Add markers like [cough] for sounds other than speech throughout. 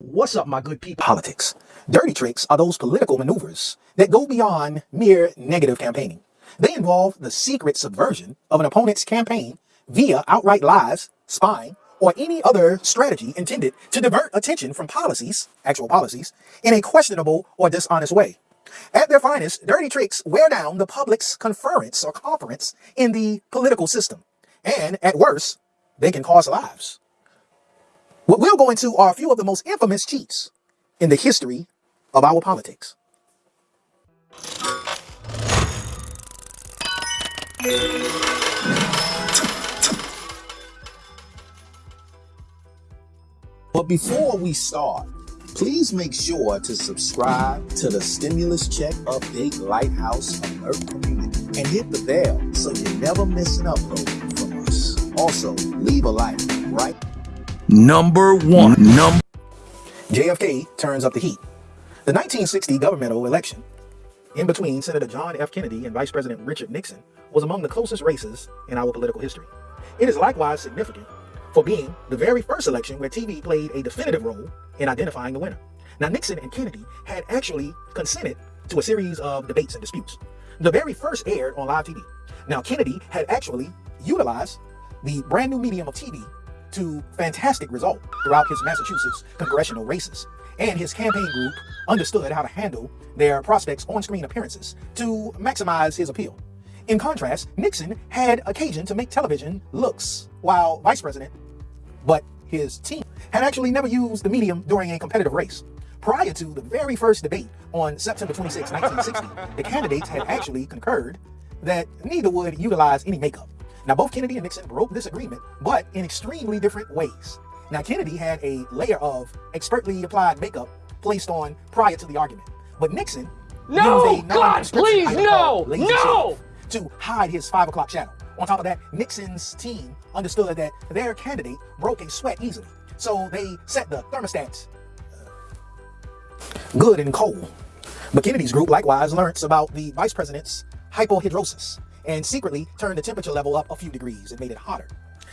What's up, my good people? Politics. Dirty tricks are those political maneuvers that go beyond mere negative campaigning. They involve the secret subversion of an opponent's campaign via outright lies, spying, or any other strategy intended to divert attention from policies, actual policies, in a questionable or dishonest way. At their finest, dirty tricks wear down the public's conference or conference in the political system. And at worst, they can cost lives. What we'll go into are a few of the most infamous cheats in the history of our politics. But before we start, please make sure to subscribe to the Stimulus Check Update Lighthouse Alert community and hit the bell so you never miss an upload from us. Also, leave a like, right? Number one. Number JFK turns up the heat. The 1960 governmental election in between Senator John F. Kennedy and Vice President Richard Nixon was among the closest races in our political history. It is likewise significant for being the very first election where TV played a definitive role in identifying the winner. Now, Nixon and Kennedy had actually consented to a series of debates and disputes. The very first aired on live TV. Now, Kennedy had actually utilized the brand new medium of TV to fantastic result throughout his Massachusetts congressional races. And his campaign group understood how to handle their prospects' on-screen appearances to maximize his appeal. In contrast, Nixon had occasion to make television looks while vice president, but his team had actually never used the medium during a competitive race. Prior to the very first debate on September 26, 1960, the candidates had actually concurred that neither would utilize any makeup. Now, both Kennedy and Nixon broke this agreement, but in extremely different ways. Now, Kennedy had a layer of expertly applied makeup placed on prior to the argument, but Nixon no, used a God, please, no, no! to hide his five o'clock shadow. On top of that, Nixon's team understood that their candidate broke a sweat easily. So they set the thermostats uh, good and cold. But Kennedy's group likewise learns about the vice president's hyperhidrosis and secretly turned the temperature level up a few degrees and made it hotter.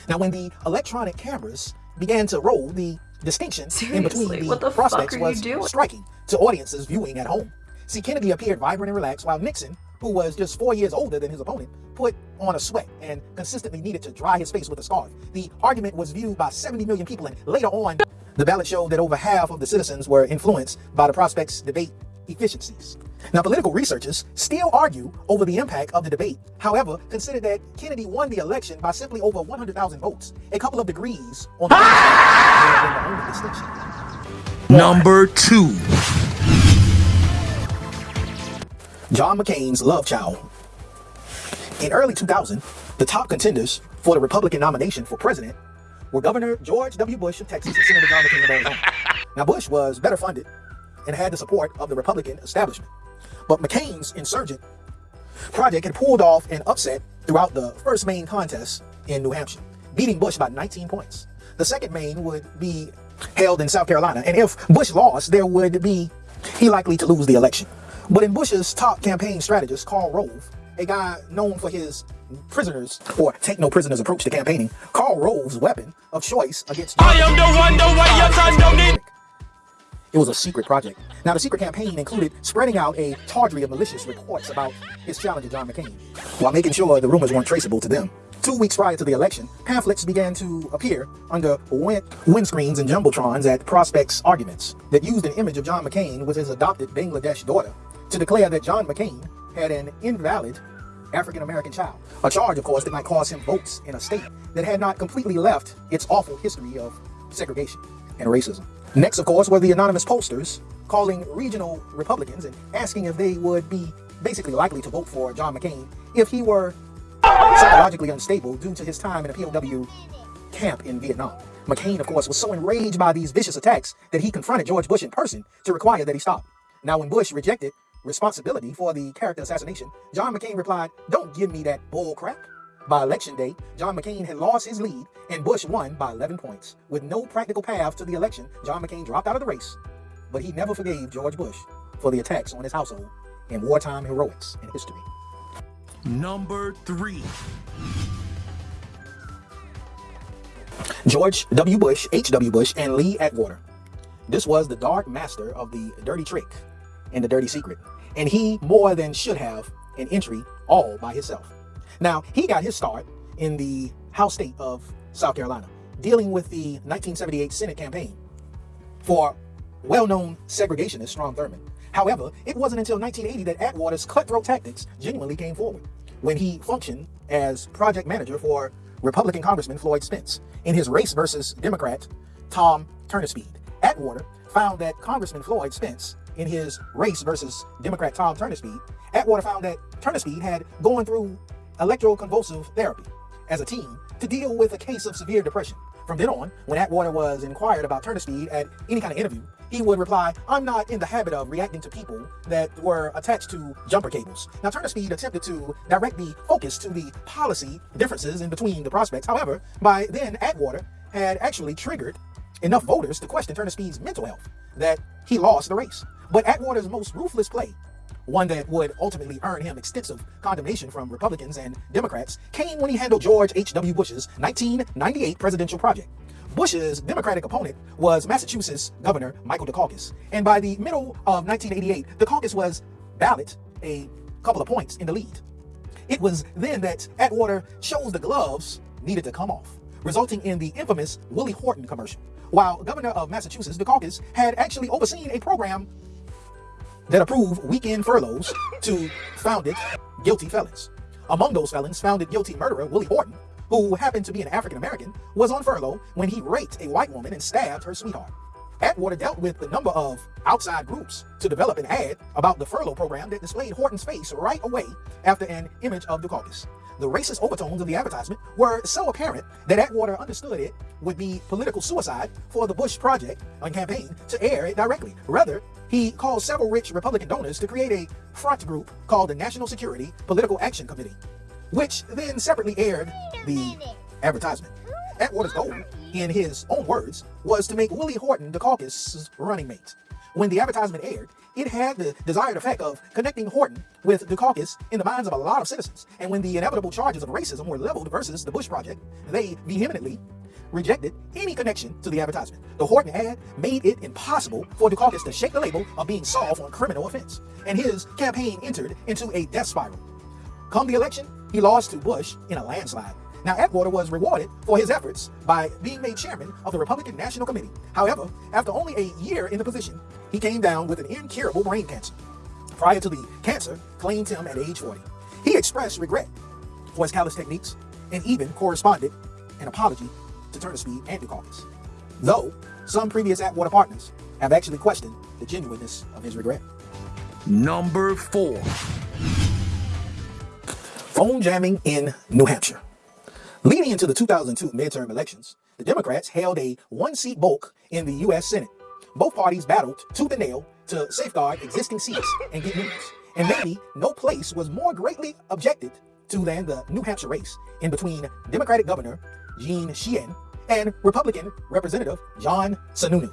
Now, when the electronic cameras began to roll, the distinction Seriously, in between the, the prospects fuck are you was striking to audiences viewing at home. See, Kennedy appeared vibrant and relaxed, while Nixon, who was just four years older than his opponent, put on a sweat and consistently needed to dry his face with a scarf. The argument was viewed by 70 million people, and later on, the ballot showed that over half of the citizens were influenced by the prospects' debate efficiencies. Now, political researchers still argue over the impact of the debate. However, consider that Kennedy won the election by simply over 100,000 votes, a couple of degrees on the, distinction. [laughs] number two. John McCain's love child. In early 2000, the top contenders for the Republican nomination for president were Governor George W. Bush of Texas and Senator John McCain of Arizona. Now, Bush was better funded and had the support of the Republican establishment. But McCain's insurgent project had pulled off an upset throughout the first main contest in New Hampshire, beating Bush by 19 points. The second main would be held in South Carolina, and if Bush lost, there would be he likely to lose the election. But in Bush's top campaign strategist, Karl Rove, a guy known for his prisoners or take no prisoners approach to campaigning, Karl Rove's weapon of choice against I am the one, the way your son don't need. It was a secret project. Now, the secret campaign included spreading out a tawdry of malicious reports about his challenger, John McCain, while making sure the rumors weren't traceable to them. Two weeks prior to the election, pamphlets began to appear under wind windscreens and jumbotrons at prospects' arguments that used an image of John McCain with his adopted Bangladesh daughter to declare that John McCain had an invalid African-American child. A charge, of course, that might cost him votes in a state that had not completely left its awful history of segregation and racism. Next, of course, were the anonymous posters calling regional Republicans and asking if they would be basically likely to vote for John McCain if he were psychologically unstable due to his time in a POW camp in Vietnam. McCain, of course, was so enraged by these vicious attacks that he confronted George Bush in person to require that he stop. Now, when Bush rejected responsibility for the character assassination, John McCain replied, Don't give me that bull crap. By election day, John McCain had lost his lead and Bush won by 11 points. With no practical path to the election, John McCain dropped out of the race, but he never forgave George Bush for the attacks on his household and wartime heroics in history. Number three. George W. Bush, H.W. Bush, and Lee Atwater. This was the dark master of the dirty trick and the dirty secret. And he more than should have an entry all by himself. Now, he got his start in the House state of South Carolina, dealing with the 1978 Senate campaign for well-known segregationist Strom Thurmond. However, it wasn't until 1980 that Atwater's cutthroat tactics genuinely came forward, when he functioned as project manager for Republican Congressman Floyd Spence in his race versus Democrat Tom Turnipseed. Atwater found that Congressman Floyd Spence, in his race versus Democrat Tom Turnipseed, Atwater found that Turnipseed had gone through electroconvulsive therapy as a team to deal with a case of severe depression. From then on, when Atwater was inquired about Turnipseed at any kind of interview, he would reply, I'm not in the habit of reacting to people that were attached to jumper cables. Now, Turnipseed attempted to direct the focus to the policy differences in between the prospects. However, by then, Atwater had actually triggered enough voters to question Turnipseed's mental health that he lost the race. But Atwater's most ruthless play one that would ultimately earn him extensive condemnation from Republicans and Democrats, came when he handled George H.W. Bush's 1998 presidential project. Bush's Democratic opponent was Massachusetts Governor Michael Dukakis, and by the middle of 1988, Dukakis was ballot a couple of points in the lead. It was then that Atwater chose the gloves needed to come off, resulting in the infamous Willie Horton commercial. While governor of Massachusetts, Dukakis had actually overseen a program that approved weekend furloughs to founded guilty felons. Among those felons, founded guilty murderer Willie Horton, who happened to be an African American, was on furlough when he raped a white woman and stabbed her sweetheart. Atwater dealt with the number of outside groups to develop an ad about the furlough program that displayed Horton's face right away after an image of the Dukakis. The racist overtones of the advertisement were so apparent that Atwater understood it would be political suicide for the Bush project and campaign to air it directly. Rather, he called several rich Republican donors to create a front group called the National Security Political Action Committee, which then separately aired the advertisement. Atwater's goal, in his own words, was to make Willie Horton Dukakis' running mate. When the advertisement aired, it had the desired effect of connecting Horton with Dukakis in the minds of a lot of citizens. And when the inevitable charges of racism were leveled versus the Bush Project, they vehemently rejected any connection to the advertisement. The Horton ad made it impossible for Dukakis to shake the label of being solved on criminal offense, and his campaign entered into a death spiral. Come the election, he lost to Bush in a landslide. Now, Atwater was rewarded for his efforts by being made chairman of the Republican National Committee. However, after only a year in the position, he came down with an incurable brain cancer. Prior to the cancer, claimed him at age 40. He expressed regret for his callous techniques and even corresponded an apology to Turnipseed and Dukakis. Though some previous Atwater partners have actually questioned the genuineness of his regret. Number 4. Phone jamming in New Hampshire. Leading into the 2002 midterm elections, the Democrats held a one-seat bulk in the U.S. Senate. Both parties battled tooth and nail to safeguard existing seats and get new ones. And maybe no place was more greatly objected to than the New Hampshire race in between Democratic Governor Jeanne Shaheen and Republican Representative John Sununu.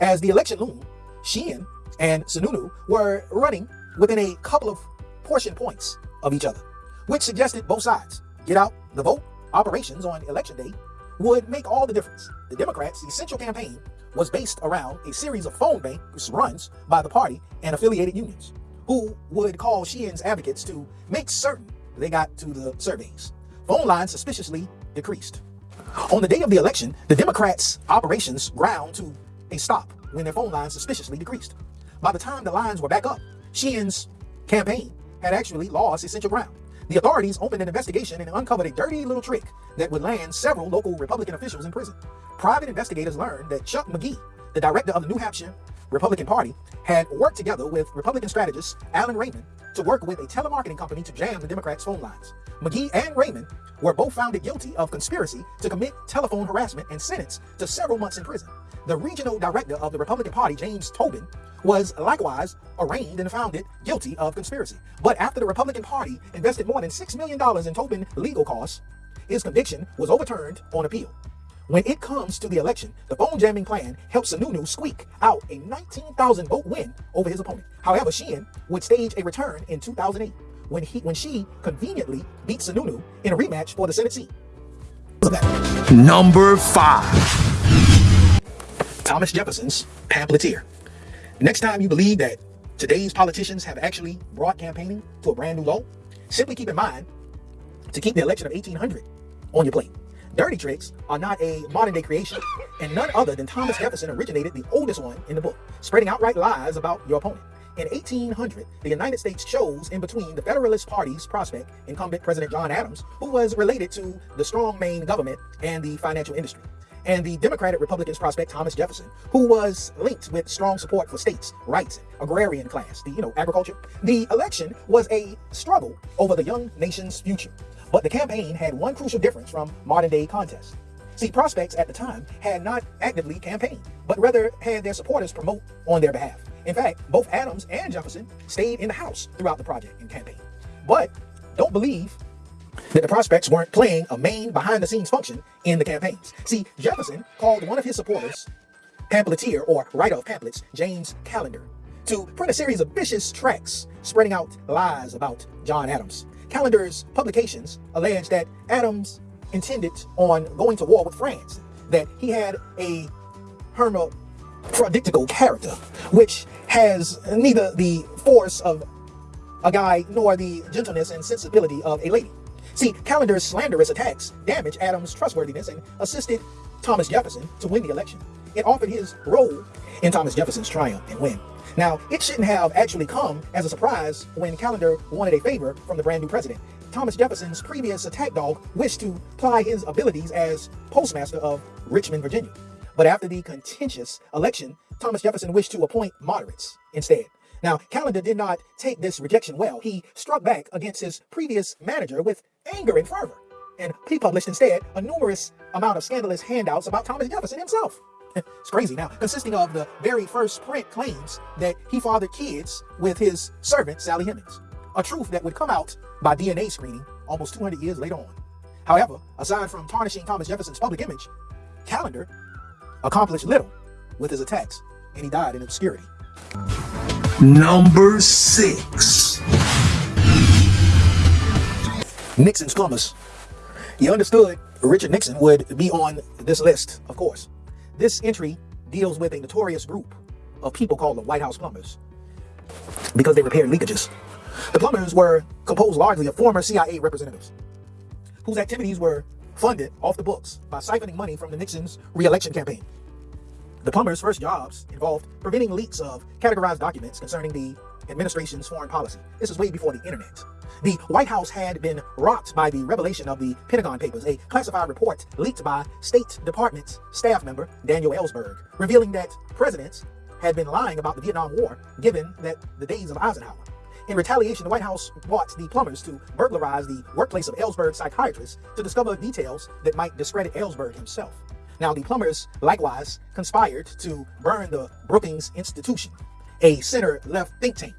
As the election loomed, Shaheen and Sununu were running within a couple of portion points of each other, which suggested both sides get out the vote operations on election day would make all the difference. The Democrats' essential campaign was based around a series of phone banks runs by the party and affiliated unions, who would call Shaheen's advocates to make certain they got to the surveys. Phone lines suspiciously decreased. On the day of the election, the Democrats' operations ground to a stop when their phone lines suspiciously decreased. By the time the lines were back up, Shaheen's campaign had actually lost essential ground. The authorities opened an investigation and uncovered a dirty little trick that would land several local Republican officials in prison. Private investigators learned that Chuck McGee, the director of the New Hampshire Republican Party, had worked together with Republican strategist Alan Raymond to work with a telemarketing company to jam the Democrats' phone lines. McGee and Raymond were both found guilty of conspiracy to commit telephone harassment and sentenced to several months in prison. The regional director of the Republican Party, James Tobin, was likewise arraigned and found it guilty of conspiracy. But after the Republican Party invested more than $6 million in Tobin legal costs, his conviction was overturned on appeal. When it comes to the election, the phone jamming plan helped Sununu squeak out a 19,000 vote win over his opponent. However, Shaheen would stage a return in 2008 when he when she conveniently beat Sununu in a rematch for the Senate seat. Number 5. Thomas Jefferson's pamphleteer. Next time you believe that today's politicians have actually brought campaigning to a brand new low, simply keep in mind to keep the election of 1800 on your plate. Dirty tricks are not a modern day creation, and none other than Thomas Jefferson originated the oldest one in the book, spreading outright lies about your opponent. In 1800, the United States chose in between the Federalist Party's prospect, incumbent President John Adams, who was related to the strong Maine government and the financial industry, and the Democratic Republicans prospect Thomas Jefferson, who was linked with strong support for states' rights, agrarian class, the you know agriculture. The election was a struggle over the young nation's future, but the campaign had one crucial difference from modern day contests. See, prospects at the time had not actively campaigned, but rather had their supporters promote on their behalf. In fact, both Adams and Jefferson stayed in the House throughout the project and campaign. But don't believe that the prospects weren't playing a main behind-the-scenes function in the campaigns. See, Jefferson called one of his supporters, pamphleteer or writer of pamphlets, James Callender, to print a series of vicious tracts spreading out lies about John Adams. Callender's publications alleged that Adams intended on going to war with France, that he had a hermaphroditic character, which has neither the force of a guy nor the gentleness and sensibility of a lady. See, Callender's slanderous attacks damaged Adams' trustworthiness and assisted Thomas Jefferson to win the election. It offered his role in Thomas Jefferson's triumph and win. Now, it shouldn't have actually come as a surprise when Callender wanted a favor from the brand new president. Thomas Jefferson's previous attack dog wished to ply his abilities as postmaster of Richmond, Virginia. But after the contentious election, Thomas Jefferson wished to appoint moderates instead. Now, Callender did not take this rejection well. He struck back against his previous manager with anger and fervor. And he published instead a numerous amount of scandalous handouts about Thomas Jefferson himself. [laughs] it's crazy now, consisting of the very first print claims that he fathered kids with his servant, Sally Hemings. A truth that would come out by DNA screening almost 200 years later on. However, aside from tarnishing Thomas Jefferson's public image, Callender accomplished little with his attacks, and he died in obscurity. Number six. Nixon's plumbers. You understood Richard Nixon would be on this list, of course. This entry deals with a notorious group of people called the White House plumbers because they repaired leakages. The plumbers were composed largely of former CIA representatives whose activities were funded off the books by siphoning money from the Nixon's re-election campaign. The plumbers' first jobs involved preventing leaks of categorized documents concerning the administration's foreign policy. This is way before the internet. The White House had been rocked by the revelation of the Pentagon Papers, a classified report leaked by State Department staff member Daniel Ellsberg, revealing that presidents had been lying about the Vietnam War, given that the days of Eisenhower. In retaliation, the White House brought the plumbers to burglarize the workplace of Ellsberg's psychiatrist to discover details that might discredit Ellsberg himself. Now, the plumbers likewise conspired to burn the Brookings Institution, a center-left think tank,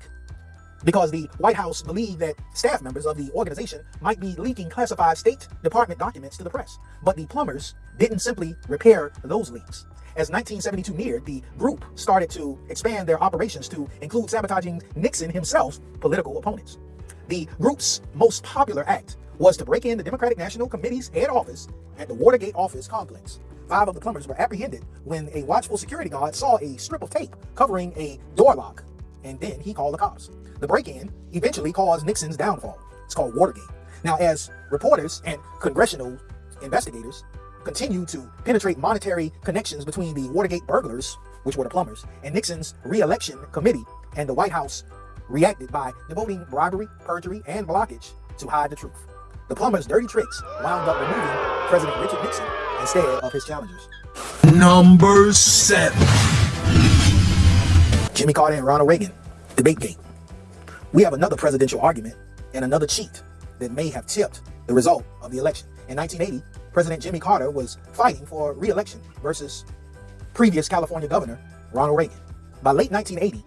because the White House believed that staff members of the organization might be leaking classified State Department documents to the press. But the plumbers didn't simply repair those leaks. As 1972 neared, the group started to expand their operations to include sabotaging Nixon himself's political opponents. The group's most popular act was to break in the Democratic National Committee's head office at the Watergate office complex. Five of the plumbers were apprehended when a watchful security guard saw a strip of tape covering a door lock, and then he called the cops. The break-in eventually caused Nixon's downfall. It's called Watergate. Now, as reporters and congressional investigators continue to penetrate monetary connections between the Watergate burglars, which were the plumbers, and Nixon's re-election committee and the White House reacted by devoting bribery, perjury, and blockage to hide the truth. The plumbers' dirty tricks wound up removing President Richard Nixon instead of his challengers. Number seven. Jimmy Carter and Ronald Reagan, debate game. We have another presidential argument and another cheat that may have tipped the result of the election. In 1980, President Jimmy Carter was fighting for re-election versus previous California Governor Ronald Reagan. By late 1980,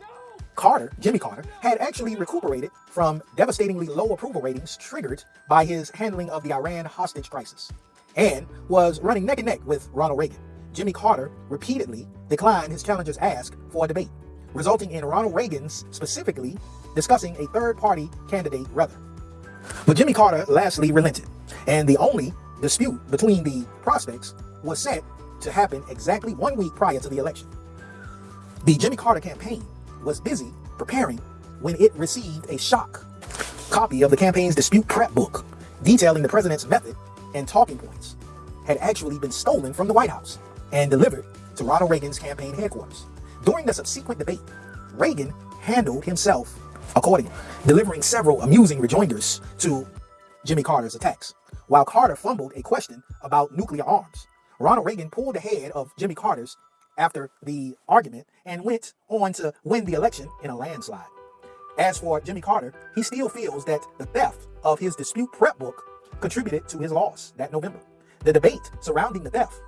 Carter, Jimmy Carter, had actually recuperated from devastatingly low approval ratings triggered by his handling of the Iran hostage crisis and was running neck and neck with Ronald Reagan. Jimmy Carter repeatedly declined his challenger's ask for a debate, resulting in Ronald Reagan's specifically discussing a third-party candidate rather. But Jimmy Carter lastly relented, and the only dispute between the prospects was set to happen exactly one week prior to the election. The Jimmy Carter campaign was busy preparing when it received a shock copy of the campaign's dispute prep book detailing the president's method and talking points had actually been stolen from the White House and delivered to Ronald Reagan's campaign headquarters. During the subsequent debate, Reagan handled himself accordingly, delivering several amusing rejoinders to Jimmy Carter's attacks. While Carter fumbled a question about nuclear arms, Ronald Reagan pulled ahead of Jimmy Carter's after the argument and went on to win the election in a landslide. As for Jimmy Carter, he still feels that the theft of his dispute prep book contributed to his loss that November. The debate surrounding the theft,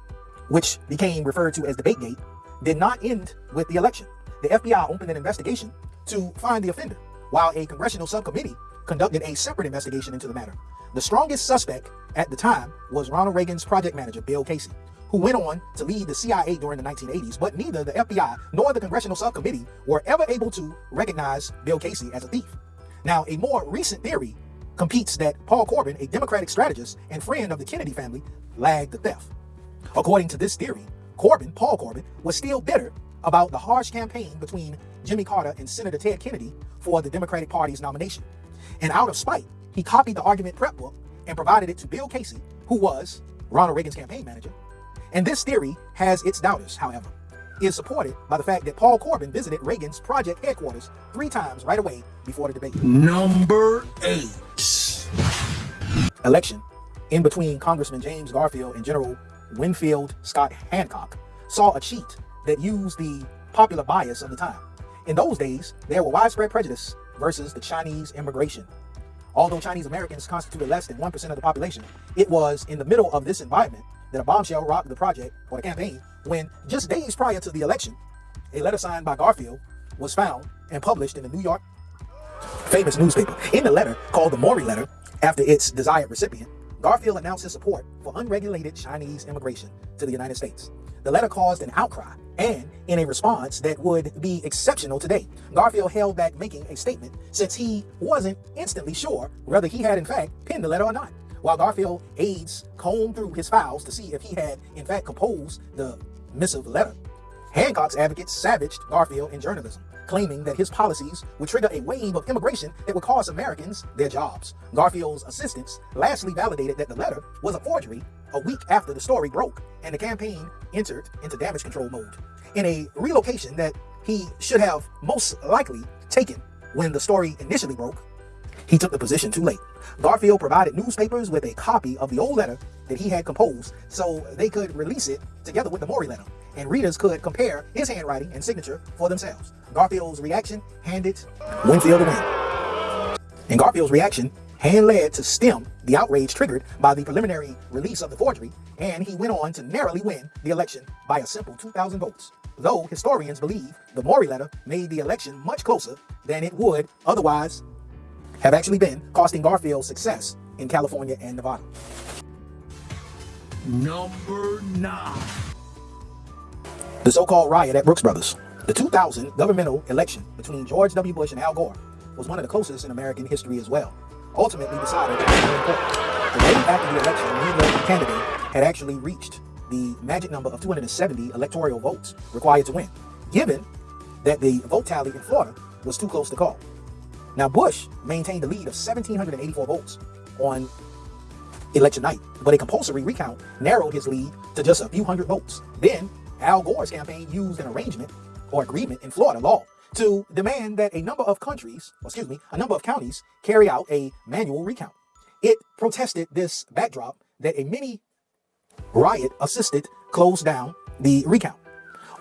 which became referred to as Debategate, did not end with the election. The FBI opened an investigation to find the offender, while a congressional subcommittee conducted a separate investigation into the matter. The strongest suspect at the time was Ronald Reagan's project manager, Bill Casey, who went on to lead the CIA during the 1980s, but neither the FBI nor the congressional subcommittee were ever able to recognize Bill Casey as a thief. Now, a more recent theory competes that Paul Corbin, a Democratic strategist and friend of the Kennedy family, lagged the theft. According to this theory, Corbin, Paul Corbin, was still bitter about the harsh campaign between Jimmy Carter and Senator Ted Kennedy for the Democratic Party's nomination. And out of spite, he copied the argument prep book and provided it to Bill Casey, who was Ronald Reagan's campaign manager. And this theory has its doubters, however. Is supported by the fact that Paul Corbin visited Reagan's project headquarters three times right away before the debate. Number 8. election in between Congressman James Garfield and General Winfield Scott Hancock saw a cheat that used the popular bias of the time. In those days, there were widespread prejudice versus the Chinese immigration. Although Chinese Americans constituted less than 1% of the population, it was in the middle of this environment that a bombshell rocked the project or the campaign when just days prior to the election, a letter signed by Garfield was found and published in the New York famous newspaper. In the letter, called the Morey Letter, after its desired recipient, Garfield announced his support for unregulated Chinese immigration to the United States. The letter caused an outcry, and in a response that would be exceptional today, Garfield held back making a statement since he wasn't instantly sure whether he had in fact penned the letter or not. While Garfield aides combed through his files to see if he had in fact composed the missive letter, Hancock's advocates savaged Garfield in journalism, claiming that his policies would trigger a wave of immigration that would cost Americans their jobs. Garfield's assistants lastly validated that the letter was a forgery a week after the story broke and the campaign entered into damage control mode. In a relocation that he should have most likely taken when the story initially broke, he took the position too late. Garfield provided newspapers with a copy of the old letter that he had composed so they could release it together with the Morey letter, and readers could compare his handwriting and signature for themselves. Garfield's reaction handed Winfield the win. And Garfield's reaction hand led to stem the outrage triggered by the preliminary release of the forgery, and he went on to narrowly win the election by a simple 2,000 votes. Though historians believe the Morey letter made the election much closer than it would otherwise have actually been costing Garfield success in California and Nevada. Number 9. The so-called riot at Brooks Brothers. The 2000 governmental election between George W. Bush and Al Gore was one of the closest in American history as well, ultimately decided to. The day after the election, neither candidate had actually reached the magic number of 270 electoral votes required to win, given that the vote tally in Florida was too close to call. Now, Bush maintained the lead of 1,784 votes on election night, but a compulsory recount narrowed his lead to just a few hundred votes. Then, Al Gore's campaign used an arrangement or agreement in Florida law to demand that a number of countries, excuse me, a number of counties carry out a manual recount. It protested this backdrop that a mini riot assisted closed down the recount.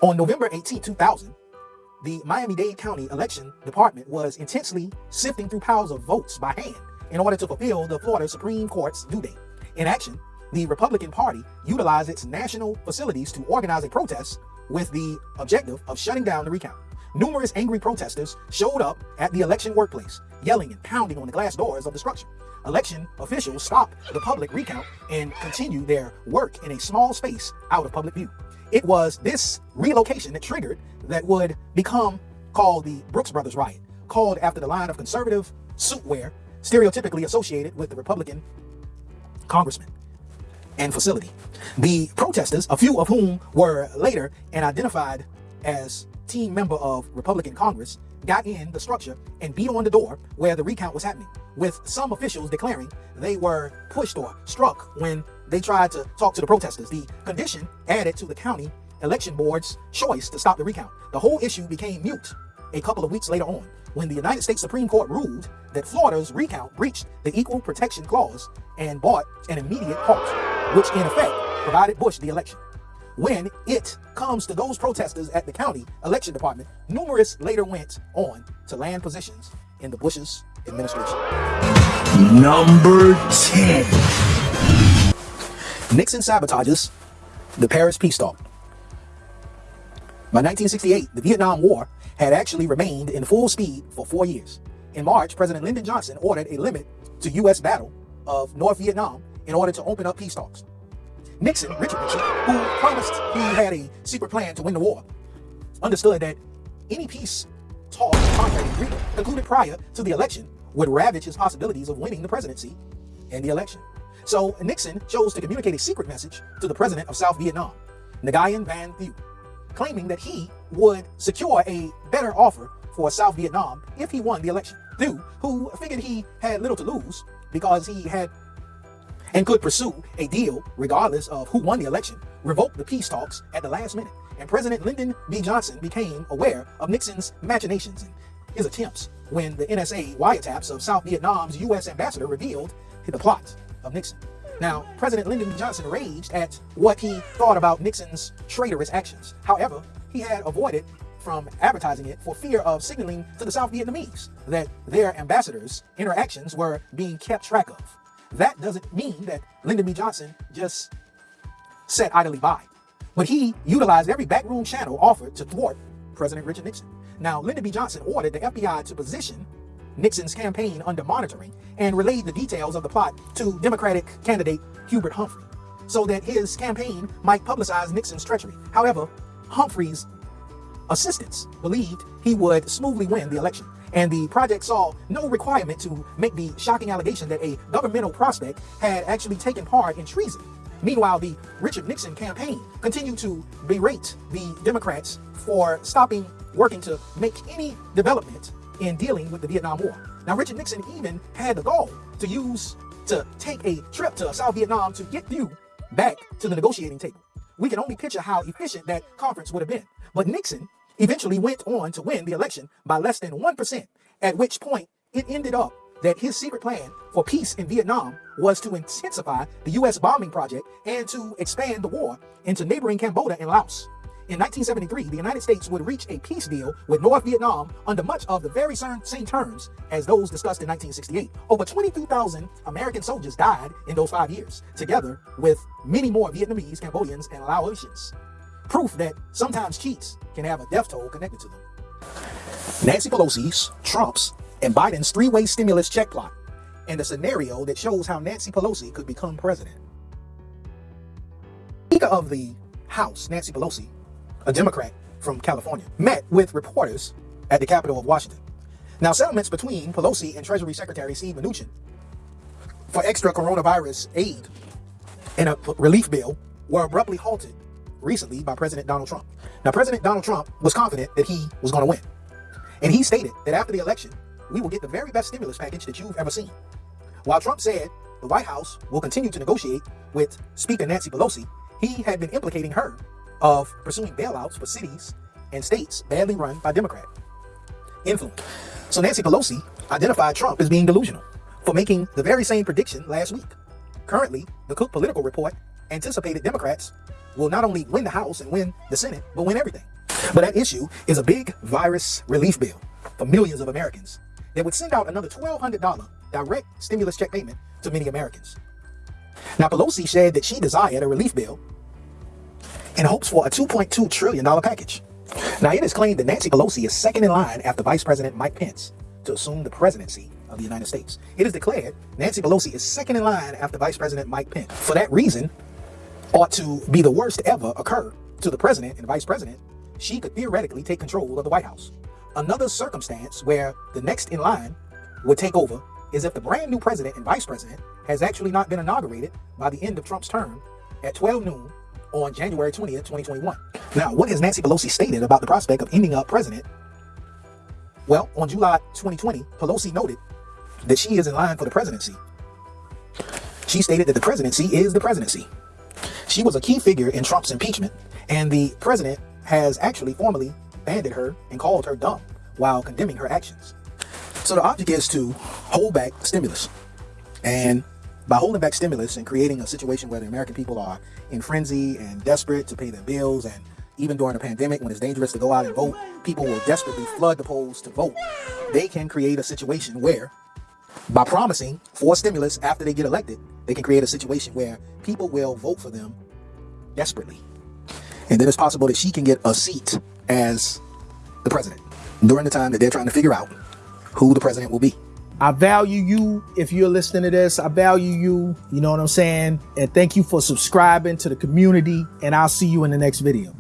On November 18, 2000, the Miami-Dade County Election Department was intensely sifting through piles of votes by hand in order to fulfill the Florida Supreme Court's due date. In action, the Republican Party utilized its national facilities to organize a protest with the objective of shutting down the recount. Numerous angry protesters showed up at the election workplace, yelling and pounding on the glass doors of the structure. Election officials stopped the public recount and continued their work in a small space out of public view. It was this relocation that triggered that would become called the Brooks Brothers riot, called after the line of conservative suit wear stereotypically associated with the Republican congressman. and facility. The protesters, a few of whom were later and identified as team member of Republican Congress, got in the structure and beat on the door where the recount was happening, with some officials declaring they were pushed or struck when they tried to talk to the protesters. The condition added to the county election board's choice to stop the recount. The whole issue became mute a couple of weeks later on when the United States Supreme Court ruled that Florida's recount breached the Equal Protection Clause and brought an immediate halt, which in effect provided Bush the election. When it comes to those protesters at the county election department, numerous later went on to land positions in the Bush's administration. Number 10. Nixon sabotages the Paris peace talk. By 1968, the Vietnam War had actually remained in full speed for four years. In March, President Lyndon Johnson ordered a limit to U.S. battle of North Vietnam in order to open up peace talks. Nixon, Richard Nixon, who promised he had a secret plan to win the war, understood that any peace talks concluded prior to the election would ravage his possibilities of winning the presidency and the election. So Nixon chose to communicate a secret message to the president of South Vietnam, Nguyen Van Thieu, claiming that he would secure a better offer for South Vietnam if he won the election. Thieu, who figured he had little to lose because he had and could pursue a deal regardless of who won the election, revoked the peace talks at the last minute. And President Lyndon B. Johnson became aware of Nixon's machinations and his attempts when the NSA wiretaps of South Vietnam's U.S. ambassador revealed the plot of Nixon. Now, President Lyndon B. Johnson raged at what he thought about Nixon's traitorous actions. However, he had avoided from advertising it for fear of signaling to the South Vietnamese that their ambassadors' interactions were being kept track of. That doesn't mean that Lyndon B. Johnson just sat idly by, but he utilized every backroom channel offered to thwart President Richard Nixon. Now, Lyndon B. Johnson ordered the FBI to position Nixon's campaign under monitoring and relayed the details of the plot to Democratic candidate Hubert Humphrey so that his campaign might publicize Nixon's treachery. However, Humphrey's assistants believed he would smoothly win the election and the project saw no requirement to make the shocking allegation that a governmental prospect had actually taken part in treason. Meanwhile, the Richard Nixon campaign continued to berate the Democrats for stopping working to make any development in dealing with the Vietnam War. Now, Richard Nixon even had the goal to use to take a trip to South Vietnam to get you back to the negotiating table. We can only picture how efficient that conference would have been. But Nixon eventually went on to win the election by less than 1%, at which point it ended up that his secret plan for peace in Vietnam was to intensify the U.S. bombing project and to expand the war into neighboring Cambodia and Laos. In 1973, the United States would reach a peace deal with North Vietnam under much of the very same terms as those discussed in 1968. Over 22,000 American soldiers died in those five years, together with many more Vietnamese, Cambodians, and Laotians. Proof that sometimes cheats can have a death toll connected to them. Nancy Pelosi's, Trump's, and Biden's three-way stimulus check plot, and a scenario that shows how Nancy Pelosi could become president. Speaker of the House, Nancy Pelosi, a Democrat from California, met with reporters at the Capitol of Washington. Now, settlements between Pelosi and Treasury Secretary Steve Mnuchin for extra coronavirus aid and a relief bill were abruptly halted recently by President Donald Trump. Now, President Donald Trump was confident that he was going to win. And he stated that after the election, we will get the very best stimulus package that you've ever seen. While Trump said the White House will continue to negotiate with Speaker Nancy Pelosi, he had been implicating her of pursuing bailouts for cities and states badly run by Democrat influence. So Nancy Pelosi identified Trump as being delusional for making the very same prediction last week. Currently, the Cook Political Report anticipated Democrats will not only win the House and win the Senate, but win everything. But that issue is a big virus relief bill for millions of Americans that would send out another $1,200 direct stimulus check payment to many Americans. Now, Pelosi said that she desired a relief bill in hopes for a $2.2 trillion package. Now, it is claimed that Nancy Pelosi is second in line after Vice President Mike Pence to assume the presidency of the United States. It is declared Nancy Pelosi is second in line after Vice President Mike Pence. For that reason, ought to be the worst ever occur to the president and vice president, she could theoretically take control of the White House. Another circumstance where the next in line would take over is if the brand new president and vice president has actually not been inaugurated by the end of Trump's term at 12 noon on January 20th, 2021. Now, what has Nancy Pelosi stated about the prospect of ending up president? Well, on July 2020, Pelosi noted that she is in line for the presidency. She stated that the presidency is the presidency. She was a key figure in Trump's impeachment, and the president has actually formally banded her and called her dumb while condemning her actions. So the object is to hold back stimulus. And by holding back stimulus and creating a situation where the American people are in frenzy and desperate to pay their bills, and even during a pandemic when it's dangerous to go out and vote, people will desperately flood the polls to vote. They can create a situation where, by promising for stimulus after they get elected, they can create a situation where people will vote for them desperately. And then it's possible that she can get a seat as the president during the time that they're trying to figure out who the president will be. I value you if you're listening to this. I value you. You know what I'm saying? And thank you for subscribing to the community. And I'll see you in the next video.